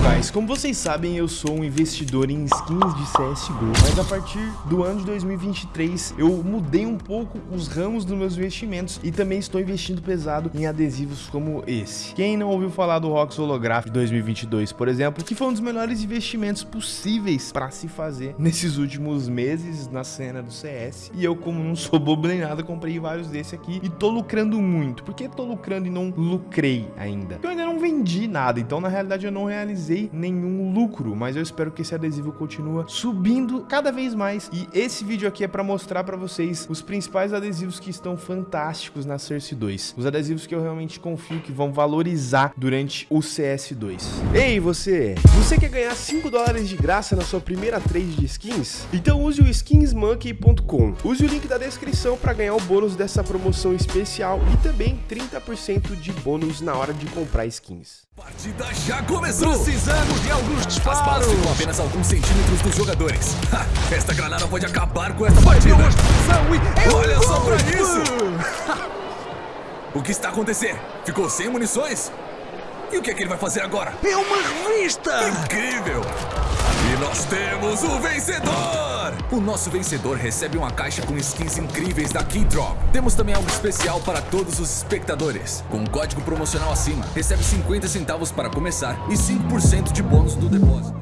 guys, como vocês sabem, eu sou um investidor em skins de CSGO, mas a partir do ano de 2023 eu mudei um pouco os ramos dos meus investimentos e também estou investindo pesado em adesivos como esse. Quem não ouviu falar do Rox Holographic 2022, por exemplo, que foi um dos melhores investimentos possíveis para se fazer nesses últimos meses na cena do CS, e eu como não sou bobo nem nada, comprei vários desse aqui e tô lucrando muito. Por que tô lucrando e não lucrei ainda? Eu ainda não vendi nada, então na realidade eu não realizei nenhum lucro, mas eu espero que esse adesivo continue subindo cada vez mais. E esse vídeo aqui é para mostrar para vocês os principais adesivos que estão fantásticos na Cersei 2. Os adesivos que eu realmente confio que vão valorizar durante o CS2. Ei, você! Você quer ganhar 5 dólares de graça na sua primeira trade de skins? Então use o skinsmonkey.com. Use o link da descrição para ganhar o bônus dessa promoção especial e também 30% de bônus na hora de comprar skins. Partida já começou! Precisamos de alguns disparos! As balas ficam apenas alguns centímetros dos jogadores. Ha, esta granada pode acabar com esta partida! Olha só pra isso! o que está acontecendo? Ficou sem munições? E o que é que ele vai fazer agora? É uma revista! Incrível! E nós temos o vencedor! O nosso vencedor recebe uma caixa com skins incríveis da Keydrop. Temos também algo especial para todos os espectadores. Com um código promocional acima, recebe 50 centavos para começar e 5% de bônus do depósito.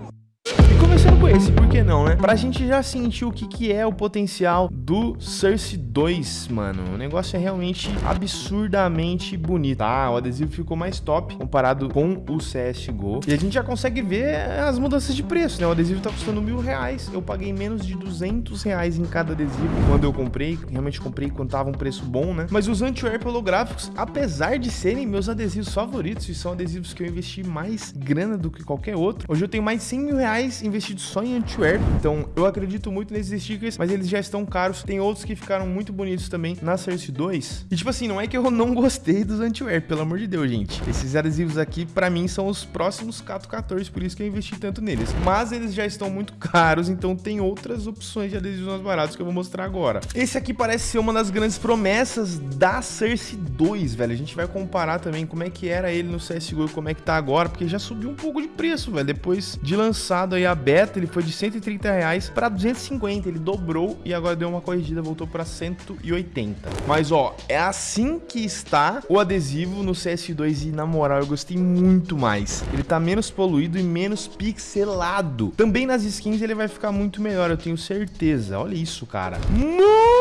E começando com esse, por que não, né? Pra gente já sentir o que, que é o potencial do Cersei 2, mano. O negócio é realmente absurdamente bonito, tá? O adesivo ficou mais top comparado com o CSGO. E a gente já consegue ver as mudanças de preço, né? O adesivo tá custando mil reais. Eu paguei menos de 200 reais em cada adesivo quando eu comprei. Realmente comprei quando tava um preço bom, né? Mas os Antwerp holográficos, apesar de serem meus adesivos favoritos, e são adesivos que eu investi mais grana do que qualquer outro, hoje eu tenho mais de 100 mil reais investido só em Antwerp. Então, eu acredito muito nesses stickers, mas eles já estão caros. Tem outros que ficaram muito bonitos também na Cersei 2. E, tipo assim, não é que eu não gostei dos Antwerp, pelo amor de Deus, gente. Esses adesivos aqui, pra mim, são os próximos Cato 14, por isso que eu investi tanto neles. Mas eles já estão muito caros, então tem outras opções de adesivos mais baratos que eu vou mostrar agora. Esse aqui parece ser uma das grandes promessas da Cersei 2, velho. A gente vai comparar também como é que era ele no CSGO e como é que tá agora, porque já subiu um pouco de preço, velho. Depois de lançado aí a beta, ele foi de 130 reais para 250, ele dobrou e agora deu uma corrigida, voltou para 180. Mas ó, é assim que está o adesivo no CS2 e na moral eu gostei muito mais. Ele tá menos poluído e menos pixelado. Também nas skins ele vai ficar muito melhor, eu tenho certeza. Olha isso, cara. Mano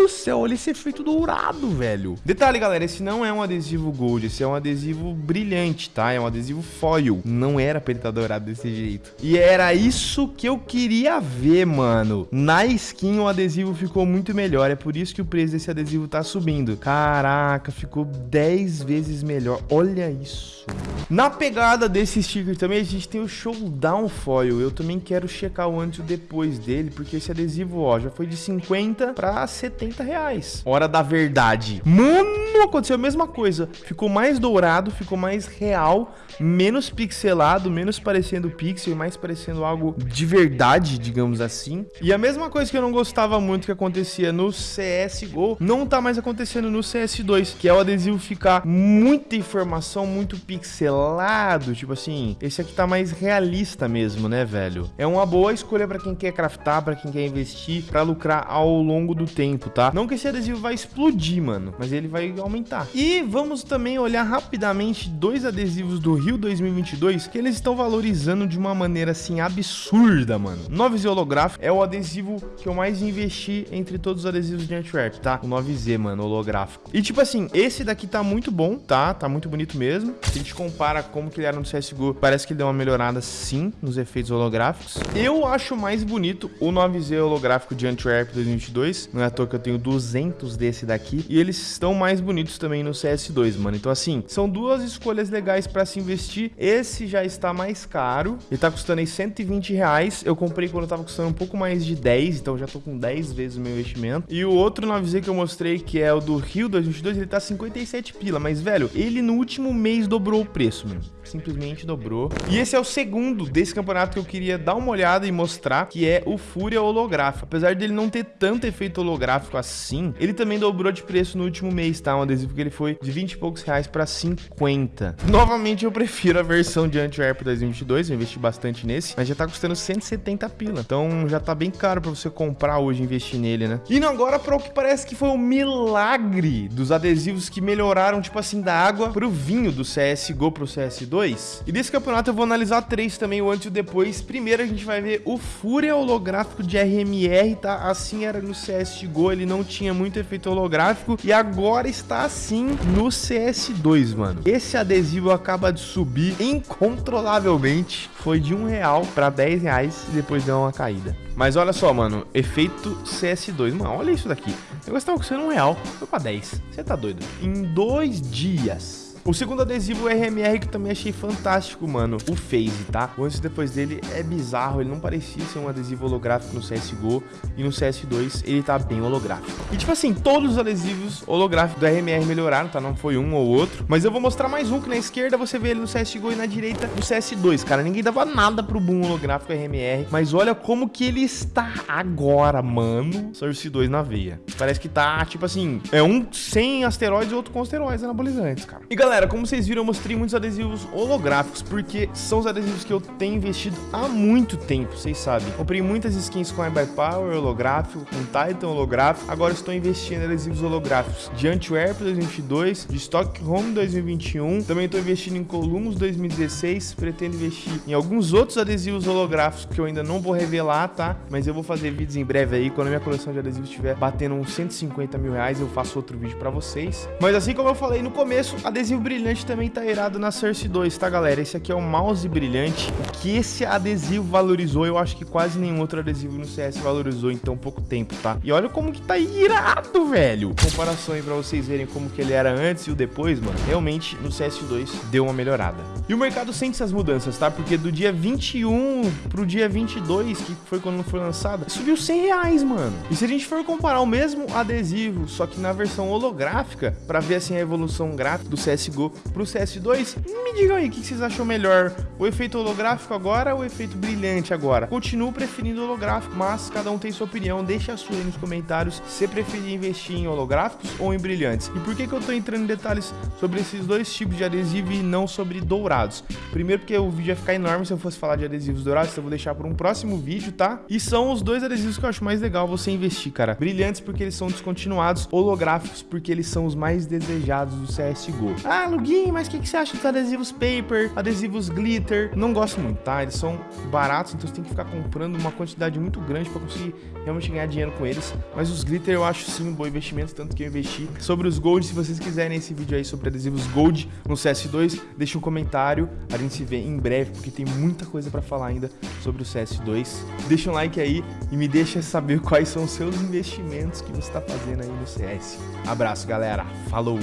do céu, olha esse efeito dourado, velho. Detalhe, galera, esse não é um adesivo gold, esse é um adesivo brilhante, tá? É um adesivo foil. Não era pra ele estar dourado desse jeito. E era isso que eu queria ver, mano. Na skin o adesivo ficou muito melhor, é por isso que o preço desse adesivo tá subindo. Caraca, ficou 10 vezes melhor. Olha isso. Na pegada desse sticker também, a gente tem o Showdown Foil. Eu também quero checar o antes e o depois dele, porque esse adesivo, ó, já foi de 50 pra 70 reais. Hora da verdade. Mano, aconteceu a mesma coisa. Ficou mais dourado, ficou mais real, menos pixelado, menos parecendo pixel e mais parecendo algo de verdade, digamos assim. E a mesma coisa que eu não gostava muito que acontecia no CSGO, não tá mais acontecendo no CS2, que é o adesivo ficar muita informação, muito pixelado, tipo assim, esse aqui tá mais realista mesmo, né, velho? É uma boa escolha para quem quer craftar, para quem quer investir, para lucrar ao longo do tempo, tá? Não que esse adesivo vai explodir, mano, mas ele vai aumentar. E vamos também olhar rapidamente dois adesivos do Rio 2022 que eles estão valorizando de uma maneira assim absurda, mano. 9Z holográfico é o adesivo que eu mais investi entre todos os adesivos de Antwerp, tá? O 9Z, mano, holográfico. E tipo assim, esse daqui tá muito bom, tá? Tá muito bonito mesmo. Se a gente compara como que ele era no CSGO, parece que ele deu uma melhorada sim nos efeitos holográficos. Eu acho mais bonito o 9Z holográfico de Antwerp 2022. Não é à toa que eu tenho 200 desse daqui. E eles estão mais bonitos também no CS2, mano. Então assim, são duas escolhas legais pra se investir. Esse já está mais caro. Ele tá custando aí 120 reais. Eu comprei quando tava custando um pouco mais de 10, então já tô com 10 vezes o meu investimento. E o outro 9Z que eu mostrei, que é o do Rio 2022, ele tá 57 pila. Mas, velho, ele no último mês dobrou o preço, mano. simplesmente dobrou. E esse é o segundo desse campeonato que eu queria dar uma olhada e mostrar, que é o Fúria Holográfico. Apesar dele não ter tanto efeito holográfico assim, ele também dobrou de preço no último mês, tá? Um adesivo que ele foi de 20 e poucos reais para 50. Novamente, eu prefiro a versão de Antwerp 2022, eu investi bastante nesse, mas já tá custando 170 pila. Então já tá bem caro para você comprar hoje e investir nele, né? Indo agora para o que parece que foi um milagre dos adesivos que melhoraram, tipo assim, da água pro vinho do CSGO pro CS2. E desse campeonato eu vou analisar três também, o antes e o depois. Primeiro a gente vai ver o Fúria holográfico de RMR, tá? Assim era no CSGO, ele não tinha muito efeito holográfico e agora está assim no CS2, mano. Esse adesivo acaba de subir incontrolavelmente, foi de um real para 10 reais e depois deu uma caída. Mas olha só, mano, efeito CS2. Mano, olha isso daqui. O negócio tava custando um real, foi pra 10. Você tá doido? Em dois dias o segundo adesivo RMR que eu também achei fantástico, mano, o Phase, tá? O antes e depois dele é bizarro, ele não parecia ser um adesivo holográfico no CSGO e no CS2 ele tá bem holográfico. E tipo assim, todos os adesivos holográficos do RMR melhoraram, tá? Não foi um ou outro, mas eu vou mostrar mais um que na esquerda você vê ele no CSGO e na direita no CS2, cara. Ninguém dava nada pro boom holográfico RMR, mas olha como que ele está agora, mano. Source 2 na veia. Parece que tá, tipo assim, é um sem asteroides e outro com asteroides anabolizantes, cara. E galera, galera, como vocês viram, eu mostrei muitos adesivos holográficos, porque são os adesivos que eu tenho investido há muito tempo, vocês sabem. Comprei muitas skins com iBuy Power holográfico, com Titan holográfico, agora estou investindo em adesivos holográficos de Antwerp 2022, de Stockholm 2021, também estou investindo em Columbus 2016, pretendo investir em alguns outros adesivos holográficos que eu ainda não vou revelar, tá? Mas eu vou fazer vídeos em breve aí, quando minha coleção de adesivos estiver batendo uns 150 mil reais, eu faço outro vídeo pra vocês. Mas assim como eu falei no começo, adesivo brilhante também tá irado na Source 2, tá, galera? Esse aqui é o mouse brilhante. O que esse adesivo valorizou, eu acho que quase nenhum outro adesivo no CS valorizou em tão pouco tempo, tá? E olha como que tá irado, velho. Comparação aí pra vocês verem como que ele era antes e o depois, mano. Realmente, no CS2 deu uma melhorada. E o mercado sente essas mudanças, tá? Porque do dia 21 pro dia 22, que foi quando foi lançado, subiu 100 reais, mano. E se a gente for comparar o mesmo adesivo, só que na versão holográfica, pra ver assim a evolução gráfica do CS CSGO pro CS2. Me digam aí, o que vocês acham melhor? O efeito holográfico agora ou o efeito brilhante agora? Continuo preferindo holográfico, mas cada um tem sua opinião. Deixa a sua aí nos comentários se preferir investir em holográficos ou em brilhantes. E por que, que eu tô entrando em detalhes sobre esses dois tipos de adesivo e não sobre dourados? Primeiro porque o vídeo ia ficar enorme se eu fosse falar de adesivos dourados, então eu vou deixar para um próximo vídeo, tá? E são os dois adesivos que eu acho mais legal você investir, cara. Brilhantes porque eles são descontinuados, holográficos porque eles são os mais desejados do CSGO. Ah, ah, mas o que, que você acha dos adesivos paper, adesivos glitter? Não gosto muito, tá? Eles são baratos, então você tem que ficar comprando uma quantidade muito grande para conseguir realmente ganhar dinheiro com eles. Mas os glitter eu acho sim um bom investimento, tanto que eu investi. Sobre os gold, se vocês quiserem esse vídeo aí sobre adesivos gold no CS2, deixa um comentário. A gente se vê em breve, porque tem muita coisa para falar ainda sobre o CS2. Deixa um like aí e me deixa saber quais são os seus investimentos que você está fazendo aí no CS. Abraço, galera. Falou!